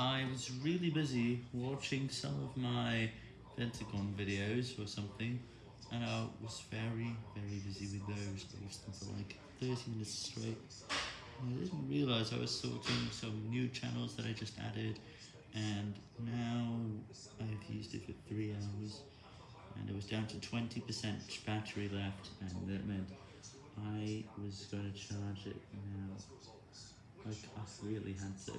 I was really busy watching some of my Pentagon videos or something, and I was very, very busy with those. I for like 30 minutes straight. And I didn't realize I was sorting some new channels that I just added, and now I've used it for 3 hours, and it was down to 20% battery left, and that meant I was going to charge it now. Like, I really had to.